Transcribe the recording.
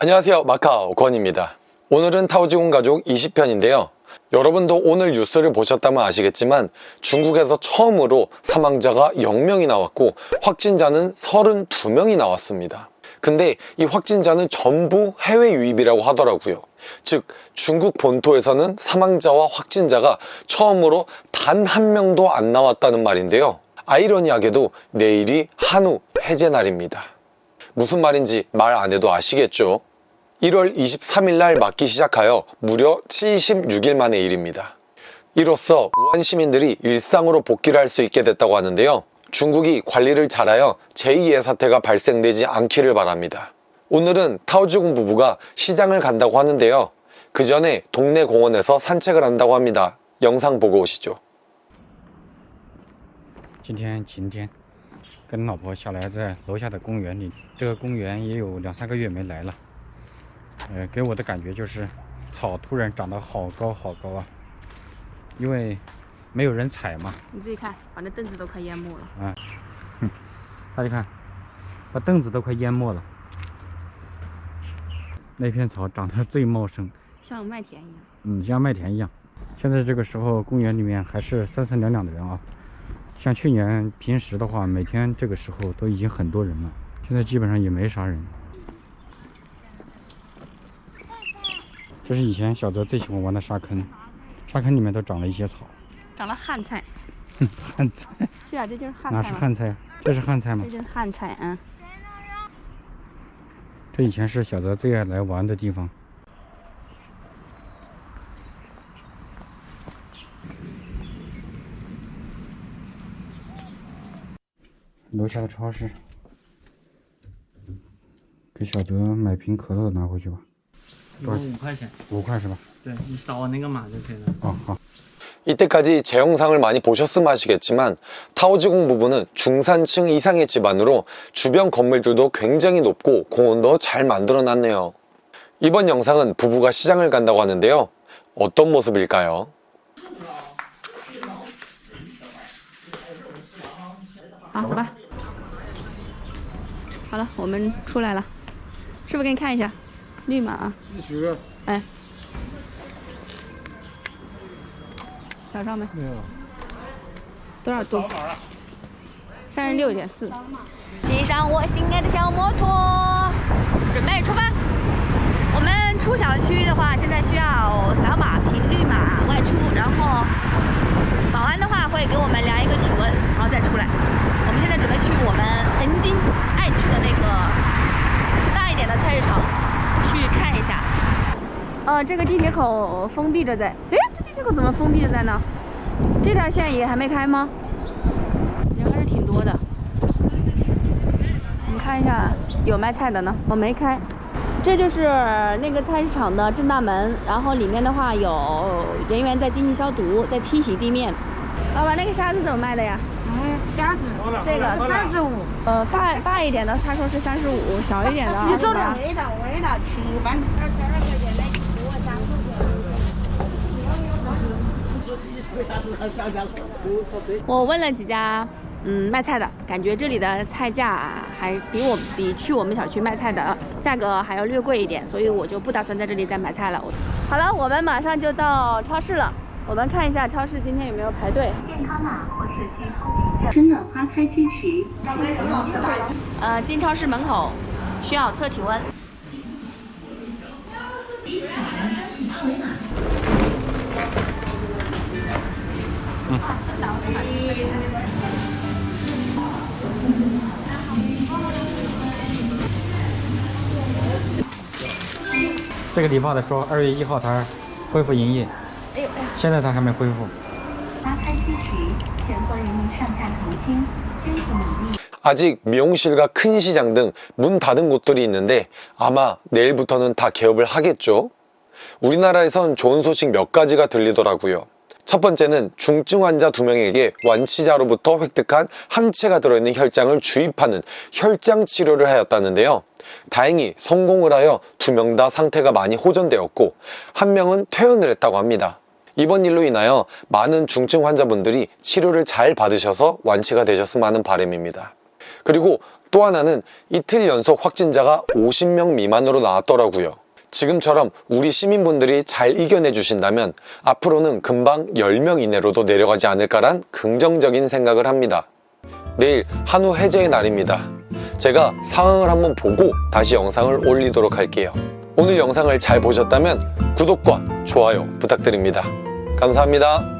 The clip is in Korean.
안녕하세요. 마카오 권입니다. 오늘은 타오지공 가족 20편인데요. 여러분도 오늘 뉴스를 보셨다면 아시겠지만 중국에서 처음으로 사망자가 0명이 나왔고 확진자는 32명이 나왔습니다. 근데 이 확진자는 전부 해외 유입이라고 하더라고요. 즉 중국 본토에서는 사망자와 확진자가 처음으로 단 한 명도 안 나왔다는 말인데요. 아이러니하게도 내일이 한우 해제 날입니다. 무슨 말인지 말 안 해도 아시겠죠? 1월 23일 날 맞기 시작하여 무려 76일 만의 일입니다. 이로써 우한 시민들이 일상으로 복귀를 할 수 있게 됐다고 하는데요. 중국이 관리를 잘하여 제2의 사태가 발생되지 않기를 바랍니다. 오늘은 타오주군 부부가 시장을 간다고 하는데요. 그 전에 동네 공원에서 산책을 한다고 합니다. 영상 보고 오시죠. 今天晴天，跟老婆下来在楼下的公园里，这个公园也有两三个月没来了。 呃，给我的感觉就是草突然长得好高好高啊，因为没有人踩嘛。你自己看，把那凳子都快淹没了。啊，哼，大家看，把凳子都快淹没了。那片草长得最茂盛，像麦田一样。嗯，像麦田一样。现在这个时候，公园里面还是三三两两的人啊。像去年平时的话，每天这个时候都已经很多人了，现在基本上也没啥人。这是以前小泽最喜欢玩的沙坑，沙坑里面都长了一些草。长了旱菜。旱菜？是啊，这就是旱菜。哪是旱菜？这是旱菜吗？这就是旱菜，啊。这以前是小泽最爱来玩的地方。楼下的超市，给小泽买瓶可乐拿回去吧。一共五块钱，五块是吧？对你扫那个码就可以了。哦，好。 이때까지 제 영상을 많이 보셨으면 아시겠지만 타오지공 부부는 중산층 이상의 집안으로 주변 건물들도 굉장히 높고 공원도 잘 만들어 놨네요. 이번 영상은 부부가 시장을 간다고 하는데요. 어떤 모습일까요? 好，走吧。好了，我们出来了。师傅给你看一下， 绿码啊。哎。找上没？没有。多少度？三十六点四。骑上我心爱的小摩托，准备出发。我们出小区的话，现在需要扫码凭绿码外出，然后保安的话会给我们量一个体温，然后再出来。我们现在准备去我们南京爱去的那个大一点的菜市场去看一下。呃，这个地铁口封闭着在。哎，这地铁口怎么封闭着在呢？这条线也还没开吗？人还是挺多的。你看一下，有卖菜的呢。我没开。这就是那个菜市场的正大门，然后里面的话有人员在进行消毒，在清洗地面。老板，那个虾子怎么卖的呀？嗯，虾子这个三十五。呃，大大一点的，他说是三十五，小一点的你做点味道，味道七般。二十二块钱的，给我三我问了几家，嗯，卖菜的，感觉这里的菜价还比我比去我们小区卖菜的价格还要略贵一点，所以我就不打算在这里再买菜了。好了，我们马上就到超市了，我们看一下超市今天有没有排队。健康码或社区通行证。春暖花开之时，呃，进超市门口需要测体温。嗯。这个理发的说二月一号他恢复营业，哎呦哎呀，现在他还没恢复。花开之时，全国人民上下同心，艰苦努力。 아직 미용실과 큰 시장 등 문 닫은 곳들이 있는데 아마 내일부터는 다 개업을 하겠죠. 우리나라에선 좋은 소식 몇 가지가 들리더라고요. 첫 번째는 중증 환자 두 명에게 완치자로부터 획득한 항체가 들어있는 혈장을 주입하는 혈장 치료를 하였다는데요. 다행히 성공을 하여 두 명 다 상태가 많이 호전되었고 한 명은 퇴원을 했다고 합니다. 이번 일로 인하여 많은 중증 환자분들이 치료를 잘 받으셔서 완치가 되셨으면 하는 바람입니다. 그리고 또 하나는 이틀 연속 확진자가 50명 미만으로 나왔더라고요. 지금처럼 우리 시민분들이 잘 이겨내 주신다면 앞으로는 금방 10명 이내로도 내려가지 않을까란 긍정적인 생각을 합니다. 내일 한우 해제의 날입니다. 제가 상황을 한번 보고 다시 영상을 올리도록 할게요. 오늘 영상을 잘 보셨다면 구독과 좋아요 부탁드립니다. 감사합니다.